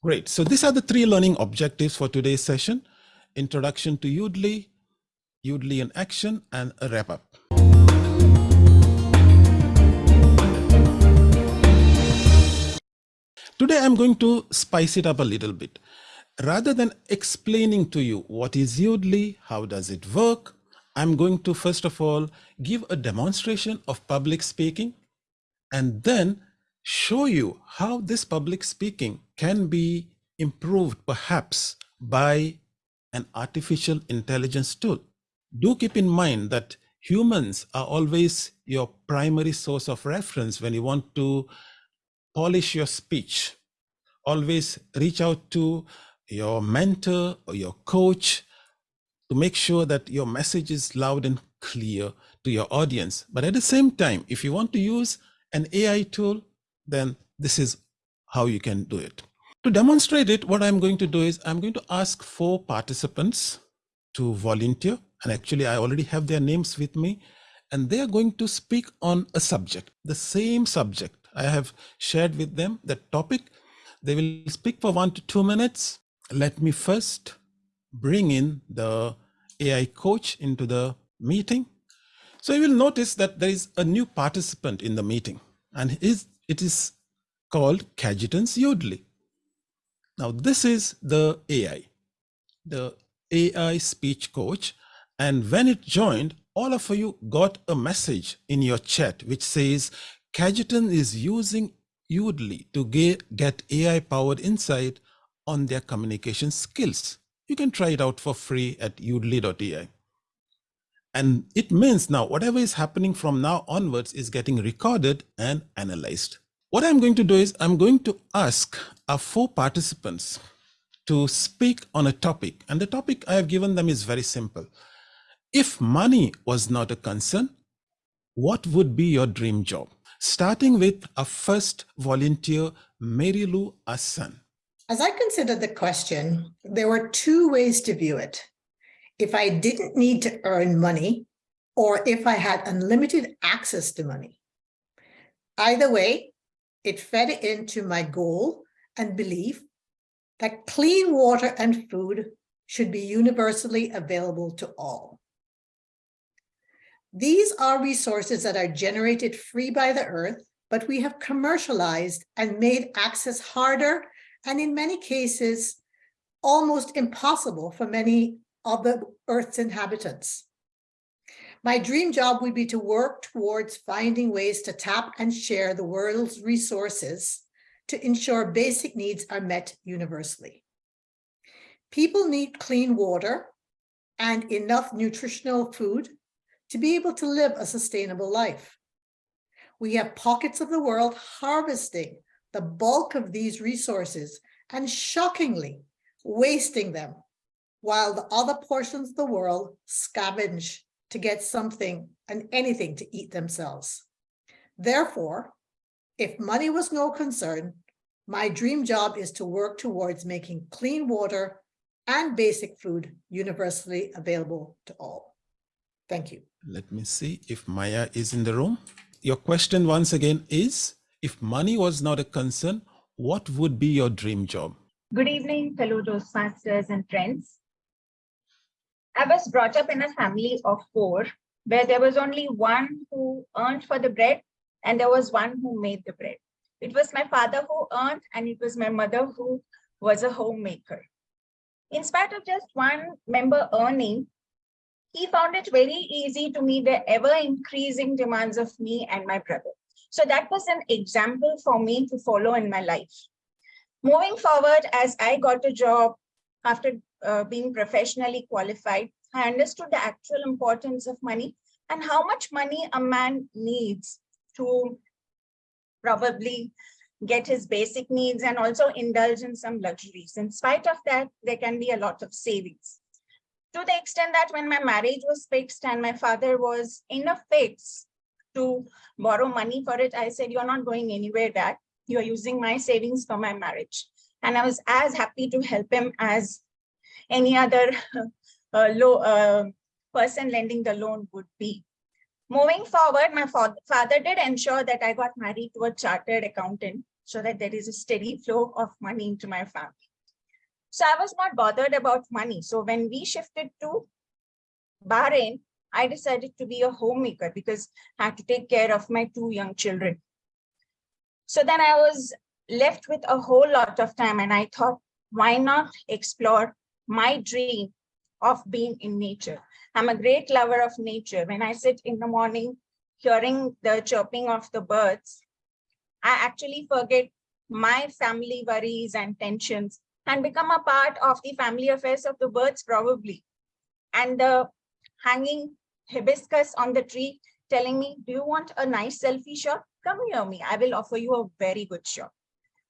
Great. So these are the three learning objectives for today's session. Introduction to Yoodli, Yoodli in action, and a wrap up. Today I'm going to spice it up a little bit. Rather than explaining to you what is Yoodli, how does it work, I'm going to first of all give a demonstration of public speaking and then show you how this public speaking can be improved perhaps by an artificial intelligence tool. Do keep in mind that humans are always your primary source of reference when you want to polish your speech. Always reach out to your mentor or your coach to make sure that your message is loud and clear to your audience. But at the same time, if you want to use an AI tool, then this is how you can do it. To demonstrate it, what I'm going to do is I'm going to ask four participants to volunteer. And actually, I already have their names with me. And they are going to speak on a subject, the same subject. I have shared with them the topic. They will speak for one to two minutes. Let me first bring in the AI coach into the meeting. So you will notice that there is a new participant in the meeting and it is called Cajetan's Yoodli. Now this is the AI, the AI speech coach. And when it joined, all of you got a message in your chat which says Cajetan is using Yoodli to get, get AI powered insight on their communication skills. You can try it out for free at yoodli.ai. And it means now whatever is happening from now onwards is getting recorded and analyzed. What I'm going to do is I'm going to ask our four participants to speak on a topic. And the topic I have given them is very simple. If money was not a concern, what would be your dream job? Starting with our first volunteer, Mary Lou Assan. As I considered the question, there were two ways to view it. If I didn't need to earn money, or if I had unlimited access to money. Either way, it fed into my goal and belief that clean water and food should be universally available to all. These are resources that are generated free by the earth, but we have commercialized and made access harder and in many cases, almost impossible for many of the Earth's inhabitants. My dream job would be to work towards finding ways to tap and share the world's resources to ensure basic needs are met universally. People need clean water and enough nutritional food to be able to live a sustainable life. We have pockets of the world harvesting the bulk of these resources and shockingly wasting them while the other portions of the world scavenge to get something and anything to eat themselves. Therefore, if money was no concern, my dream job is to work towards making clean water and basic food universally available to all. Thank you. Let me see if Maya is in the room. Your question once again is, if money was not a concern, what would be your dream job? Good evening, fellow Toastmasters and friends. I was brought up in a family of four, where there was only one who earned for the bread, and there was one who made the bread. It was my father who earned, and it was my mother who was a homemaker. In spite of just one member earning, he found it very easy to meet the ever increasing demands of me and my brother. So that was an example for me to follow in my life. Moving forward, as I got a job after uh, being professionally qualified, I understood the actual importance of money and how much money a man needs to probably get his basic needs and also indulge in some luxuries. In spite of that, there can be a lot of savings. To the extent that when my marriage was fixed and my father was in a fix to borrow money for it. I said, you're not going anywhere, dad. You're using my savings for my marriage. And I was as happy to help him as any other uh, low, uh, person lending the loan would be. Moving forward, my father did ensure that I got married to a chartered accountant. so that there is a steady flow of money into my family. So I was not bothered about money. So when we shifted to Bahrain, I decided to be a homemaker because I had to take care of my two young children. So then I was left with a whole lot of time and I thought, why not explore my dream of being in nature? I'm a great lover of nature. When I sit in the morning, hearing the chirping of the birds, I actually forget my family worries and tensions and become a part of the family affairs of the birds probably. And the hanging hibiscus on the tree telling me, do you want a nice selfie shot? Come near me, I will offer you a very good shot.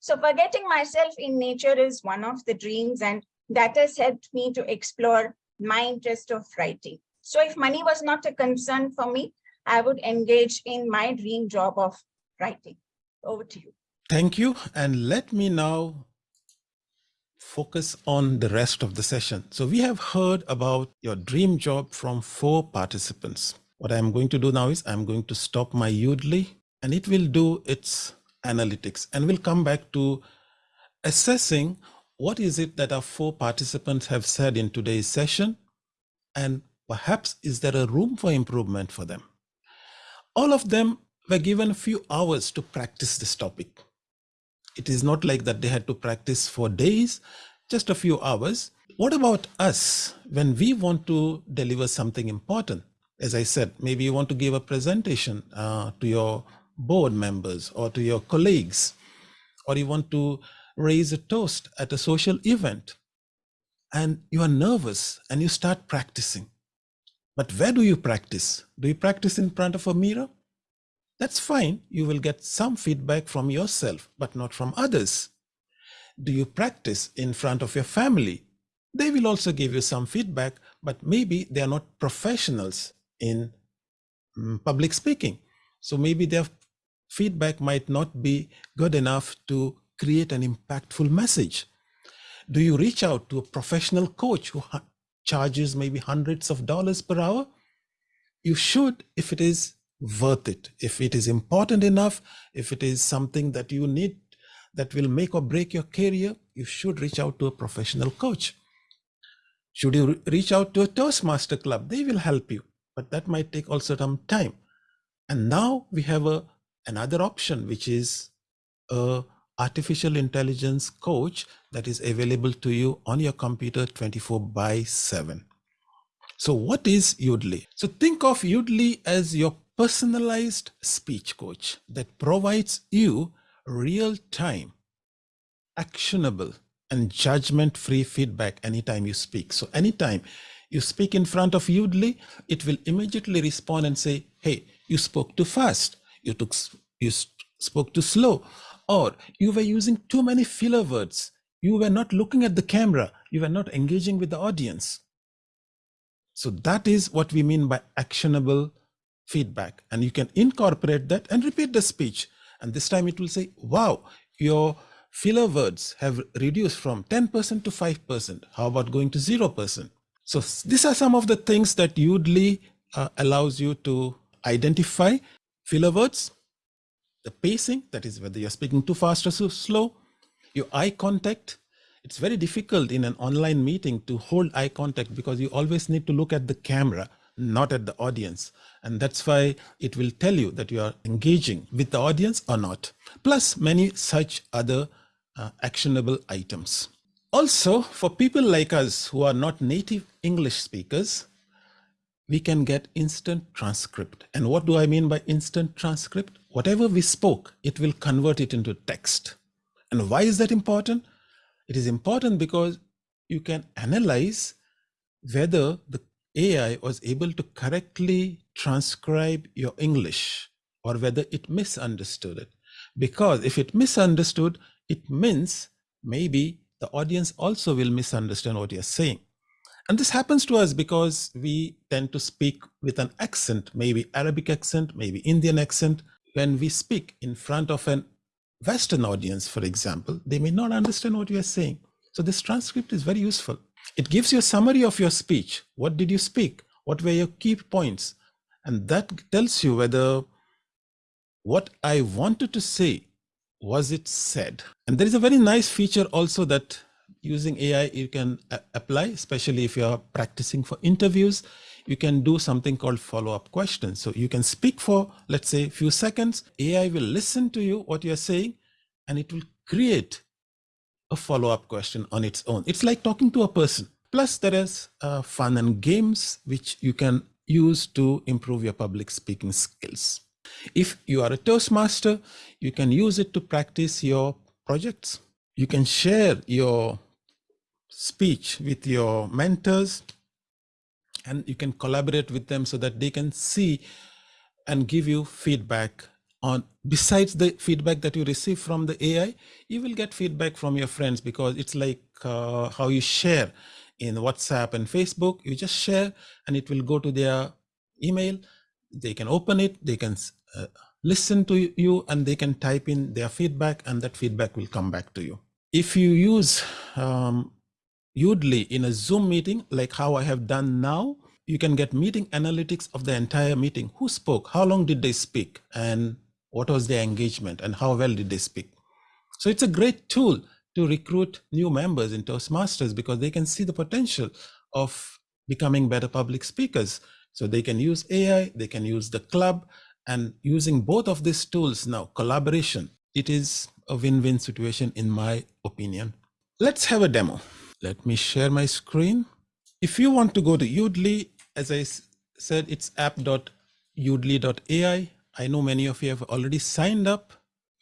So forgetting myself in nature is one of the dreams and that has helped me to explore my interest of writing. So if money was not a concern for me, I would engage in my dream job of writing. Over to you. Thank you. And let me now focus on the rest of the session. So we have heard about your dream job from four participants. What I'm going to do now is I'm going to stop my Yoodli and it will do its analytics and we'll come back to assessing what is it that our four participants have said in today's session and perhaps is there a room for improvement for them. All of them were given a few hours to practice this topic. It is not like that they had to practice for days, just a few hours. What about us when we want to deliver something important? As I said, maybe you want to give a presentation uh, to your board members or to your colleagues, or you want to raise a toast at a social event and you are nervous and you start practicing. But where do you practice? Do you practice in front of a mirror? That's fine. You will get some feedback from yourself, but not from others. Do you practice in front of your family? They will also give you some feedback, but maybe they are not professionals in mm, public speaking. So maybe their feedback might not be good enough to create an impactful message. Do you reach out to a professional coach who charges maybe hundreds of dollars per hour? You should if it is worth it, if it is important enough, if it is something that you need that will make or break your career, you should reach out to a professional coach. Should you reach out to a Toastmaster club? They will help you, but that might take also some time. And now we have a another option, which is a artificial intelligence coach that is available to you on your computer 24 by 7. So what is Yoodli? So think of Yoodli as your personalized speech coach that provides you real-time, actionable, and judgment-free feedback anytime you speak. So anytime you speak in front of Yoodli, it will immediately respond and say, hey, you spoke too fast, you took you spoke too slow, or you were using too many filler words. You were not looking at the camera. You were not engaging with the audience. So that is what we mean by actionable feedback. And you can incorporate that and repeat the speech. And this time it will say, wow, your filler words have reduced from 10% to 5%. How about going to 0%? So these are some of the things that Yoodli uh, allows you to identify filler words, the pacing, that is whether you're speaking too fast or too slow, your eye contact. It's very difficult in an online meeting to hold eye contact because you always need to look at the camera, not at the audience. And that's why it will tell you that you are engaging with the audience or not, plus many such other uh, actionable items. Also, for people like us who are not native English speakers, we can get instant transcript. And what do I mean by instant transcript? Whatever we spoke, it will convert it into text. And why is that important? It is important because you can analyze whether the AI was able to correctly transcribe your English or whether it misunderstood it. Because if it misunderstood, it means maybe the audience also will misunderstand what you're saying. And this happens to us because we tend to speak with an accent, maybe Arabic accent, maybe Indian accent. When we speak in front of an Western audience, for example, they may not understand what you are saying. So this transcript is very useful. It gives you a summary of your speech. What did you speak? What were your key points? And that tells you whether what I wanted to say was it said? And there is a very nice feature also that using AI you can apply, especially if you're practicing for interviews, you can do something called follow-up questions. So you can speak for, let's say, a few seconds. AI will listen to you, what you're saying, and it will create a follow-up question on its own. It's like talking to a person. Plus there is uh, fun and games, which you can use to improve your public speaking skills. If you are a Toastmaster, you can use it to practice your projects. You can share your speech with your mentors and you can collaborate with them so that they can see and give you feedback on besides the feedback that you receive from the AI, you will get feedback from your friends because it's like uh, how you share in WhatsApp and Facebook, you just share and it will go to their email. They can open it, they can uh, listen to you and they can type in their feedback and that feedback will come back to you. If you use um, Yoodli in a Zoom meeting, like how I have done now, you can get meeting analytics of the entire meeting. Who spoke? How long did they speak? And what was their engagement? And how well did they speak? So it's a great tool to recruit new members in Toastmasters because they can see the potential of becoming better public speakers. So they can use AI, they can use the club, and using both of these tools now, collaboration, it is a win-win situation in my opinion. Let's have a demo. Let me share my screen. If you want to go to Yoodli, as I said, it's app.yoodli.ai. I know many of you have already signed up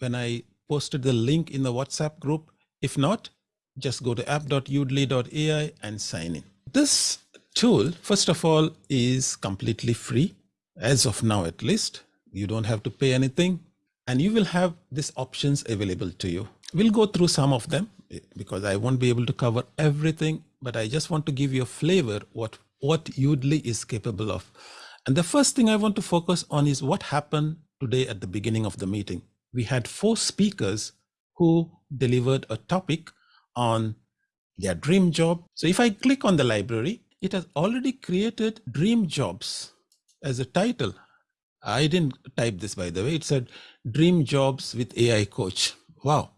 when I posted the link in the WhatsApp group. If not, just go to app.yoodli.ai and sign in. This tool, first of all, is completely free, as of now at least. You don't have to pay anything, and you will have these options available to you. We'll go through some of them because I won't be able to cover everything, but I just want to give you a flavor what, what Yoodli is capable of. And the first thing I want to focus on is what happened today at the beginning of the meeting. We had four speakers who delivered a topic on their dream job. So if I click on the library, it has already created dream jobs as a title. I didn't type this by the way, it said dream jobs with AI coach. Wow.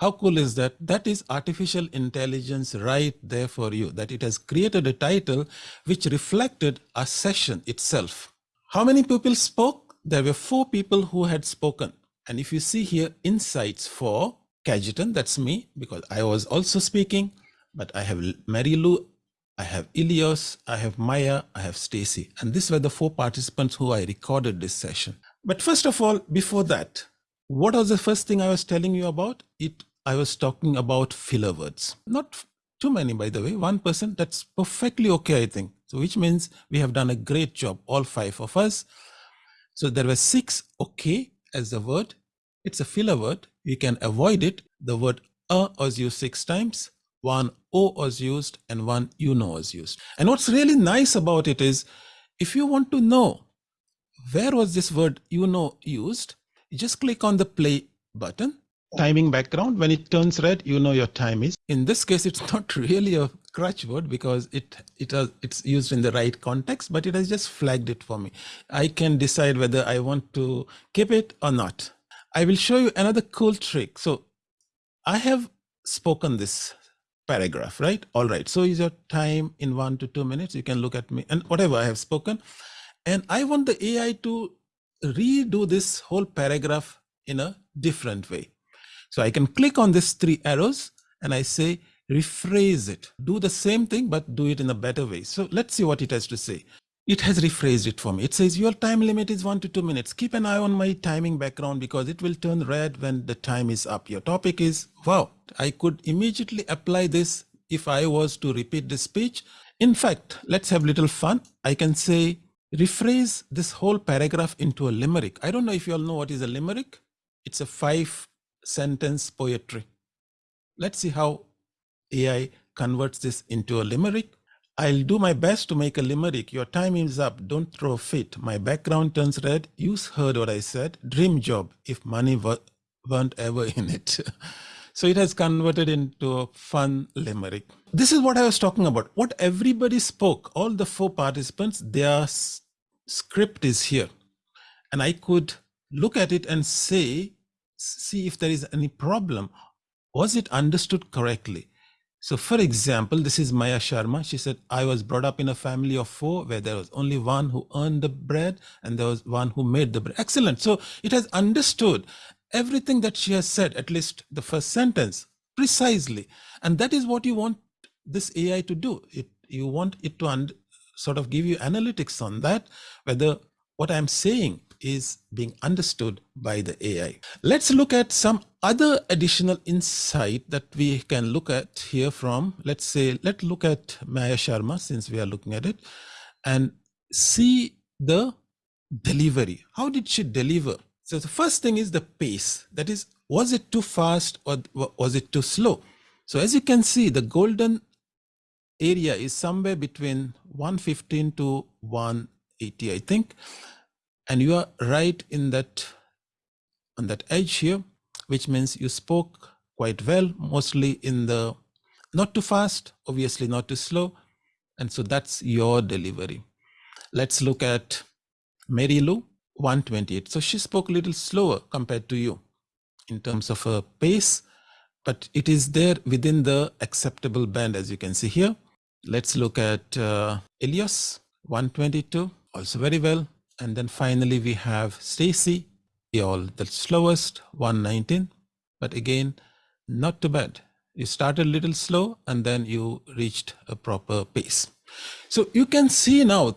How cool is that? That is artificial intelligence right there for you, that it has created a title which reflected a session itself. How many people spoke? There were four people who had spoken. And if you see here, insights for Cajetan, that's me, because I was also speaking, but I have Mary Lou, I have Elias, I have Maya, I have Stacy. And these were the four participants who I recorded this session. But first of all, before that, what was the first thing I was telling you about? It I was talking about filler words. Not too many, by the way, one person, that's perfectly okay, I think. So which means we have done a great job, all five of us. So there were six okay as the word it's a filler word. You can avoid it. The word a was used six times, one o was used, and one you know was used. And what's really nice about it is if you want to know where was this word you know used, you just click on the play button. Timing background, when it turns red, you know your time is. In this case, it's not really a crutch word because it it has it's used in the right context, but it has just flagged it for me. I can decide whether I want to keep it or not. I will show you another cool trick. So I have spoken this paragraph, right? All right. So is your time in one to two minutes? You can look at me and whatever I have spoken. And I want the AI to redo this whole paragraph in a different way. So I can click on these three arrows and I say, rephrase it. Do the same thing, but do it in a better way. So let's see what it has to say. It has rephrased it for me. It says your time limit is one to two minutes. Keep an eye on my timing background because it will turn red when the time is up. Your topic is, wow, I could immediately apply this if I was to repeat this speech. In fact, let's have little fun. I can say, rephrase this whole paragraph into a limerick. I don't know if you all know what is a limerick. It's a five sentence poetry. Let's see how AI converts this into a limerick. I'll do my best to make a limerick. Your time is up. Don't throw a fit. My background turns red. You heard what I said. Dream job if money weren't ever in it. so it has converted into a fun limerick. This is what I was talking about. What everybody spoke, all the four participants, their script is here. And I could look at it and say, see if there is any problem. Was it understood correctly? So, for example, this is Maya Sharma. She said, I was brought up in a family of four where there was only one who earned the bread and there was one who made the bread. Excellent. So, it has understood everything that she has said, at least the first sentence, precisely. And that is what you want this AI to do. It, you want it to sort of give you analytics on that, whether what I'm saying is being understood by the AI. Let's look at some other additional insight that we can look at here from, let's say, let's look at Maya Sharma since we are looking at it and see the delivery. How did she deliver? So the first thing is the pace. That is, was it too fast or was it too slow? So as you can see, the golden area is somewhere between 115 to 180, I think and you are right in that on that edge here which means you spoke quite well mostly in the not too fast obviously not too slow. And so that's your delivery. Let's look at mary lou 128 so she spoke a little slower compared to you in terms of her pace but it is there within the acceptable band as you can see here. Let's look at uh, elias 122 also very well and then finally we have Stacy, the all the slowest 119, but again, not too bad. You started a little slow and then you reached a proper pace. So you can see now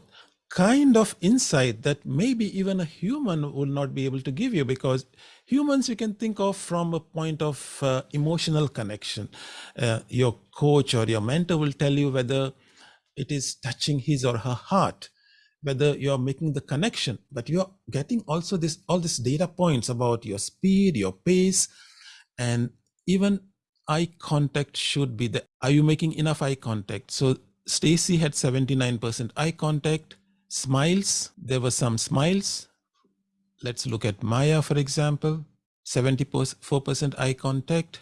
kind of insight that maybe even a human will not be able to give you because humans you can think of from a point of uh, emotional connection. Uh, your coach or your mentor will tell you whether it is touching his or her heart whether you're making the connection, but you're getting also this all these data points about your speed, your pace, and even eye contact should be the are you making enough eye contact? So Stacy had 79% eye contact, smiles, there were some smiles. Let's look at Maya, for example, 74% eye contact.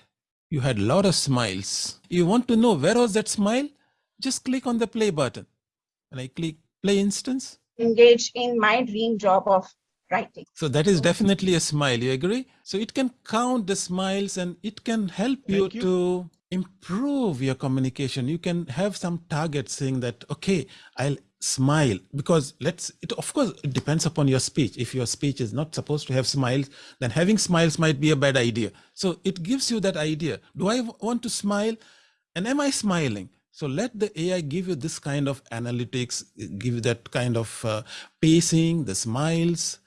You had a lot of smiles. You want to know where was that smile? Just click on the play button. And I click play instance? Engage in my dream job of writing. So that is definitely a smile. You agree? So it can count the smiles and it can help you, you, to improve your communication. You can have some target saying that, okay, I'll smile because let's it of course it depends upon your speech if your speech is not supposed to have smiles then having smiles might be a bad idea so it gives you that idea do i want to smile and am i smiling so let the AI give you this kind of analytics, give you that kind of uh, pacing, the smiles,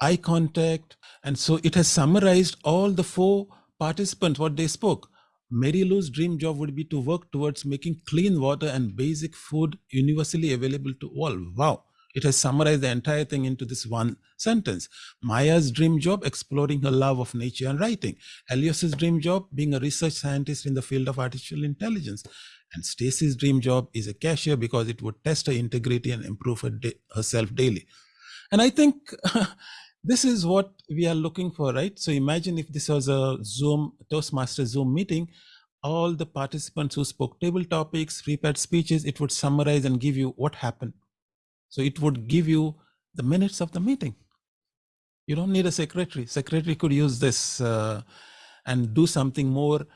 eye contact. And so it has summarized all the four participants, what they spoke. Mary Lou's dream job would be to work towards making clean water and basic food universally available to all. Wow. It has summarized the entire thing into this one sentence. Maya's dream job, exploring her love of nature and writing. Elias's dream job, being a research scientist in the field of artificial intelligence. And Stacy's dream job is a cashier because it would test her integrity and improve her herself daily. And I think this is what we are looking for, right? So imagine if this was a Zoom, Toastmaster Zoom meeting, all the participants who spoke table topics, prepared speeches, it would summarize and give you what happened. So it would give you the minutes of the meeting. You don't need a secretary. Secretary could use this uh, and do something more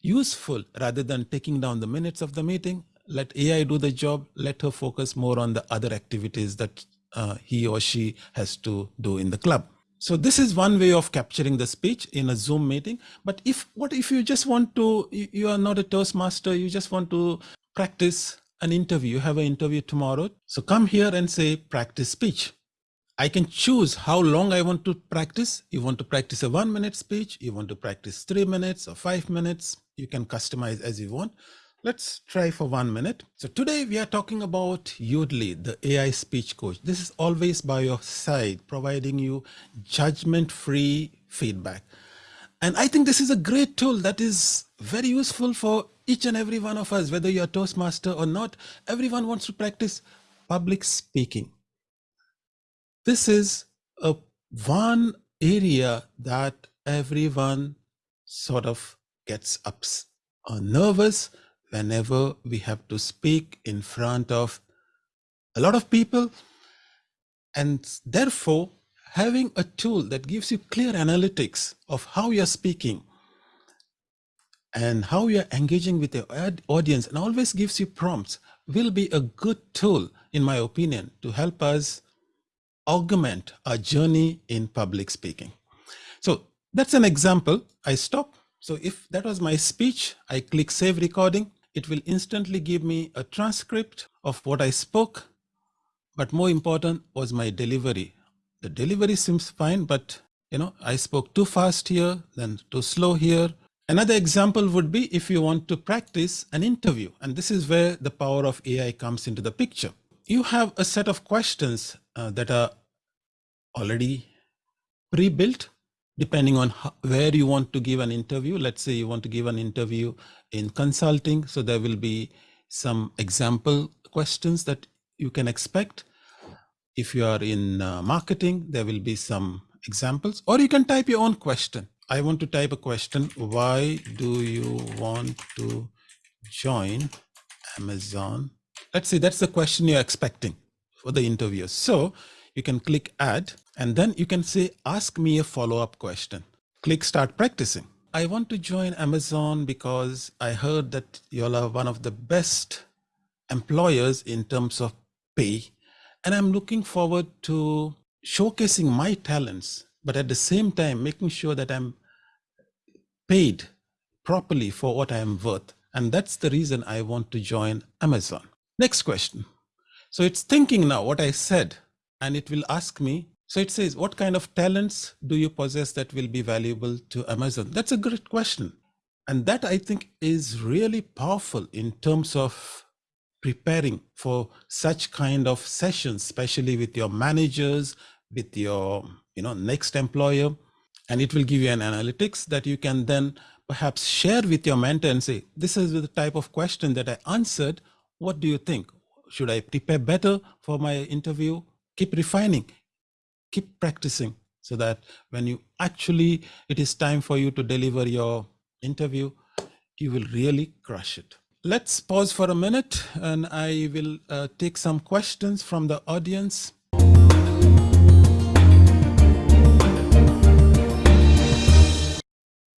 useful rather than taking down the minutes of the meeting. Let AI do the job. Let her focus more on the other activities that uh, he or she has to do in the club. So this is one way of capturing the speech in a Zoom meeting. But if what if you just want to, you are not a Toastmaster, you just want to practice an interview, you have an interview tomorrow. So come here and say practice speech. I can choose how long I want to practice. You want to practice a one minute speech, you want to practice three minutes or five minutes. You can customize as you want. Let's try for one minute. So today we are talking about Yoodli, the AI speech coach. This is always by your side, providing you judgment-free feedback. And I think this is a great tool that is very useful for each and every one of us, whether you're a Toastmaster or not. Everyone wants to practice public speaking this is a one area that everyone sort of gets ups or nervous whenever we have to speak in front of a lot of people and therefore having a tool that gives you clear analytics of how you're speaking and how you're engaging with your audience and always gives you prompts will be a good tool, in my opinion, to help us augment our journey in public speaking. So that's an example. I stop. So if that was my speech, I click save recording. It will instantly give me a transcript of what I spoke. But more important was my delivery. The delivery seems fine, but you know, I spoke too fast here, then too slow here, Another example would be if you want to practice an interview, and this is where the power of AI comes into the picture. You have a set of questions uh, that are already pre-built depending on how, where you want to give an interview. Let's say you want to give an interview in consulting. So there will be some example questions that you can expect. If you are in uh, marketing, there will be some examples, or you can type your own question. I want to type a question. Why do you want to join Amazon? Let's see, that's the question you're expecting for the interview. So you can click add and then you can say, ask me a follow-up question. Click start practicing. I want to join Amazon because I heard that y'all are one of the best employers in terms of pay. And I'm looking forward to showcasing my talents but at the same time making sure that I'm paid properly for what I am worth. And that's the reason I want to join Amazon. Next question. So it's thinking now what I said, and it will ask me. So it says, what kind of talents do you possess that will be valuable to Amazon? That's a great question. And that I think is really powerful in terms of preparing for such kind of sessions, especially with your managers, with your you know next employer and it will give you an analytics that you can then perhaps share with your mentor and say this is the type of question that i answered. What do you think? Should i prepare better for my interview? Keep refining. Keep practicing so that when you actually it is time for you to deliver your interview you will really crush it. Let's pause for a minute and i will uh, take some questions from the audience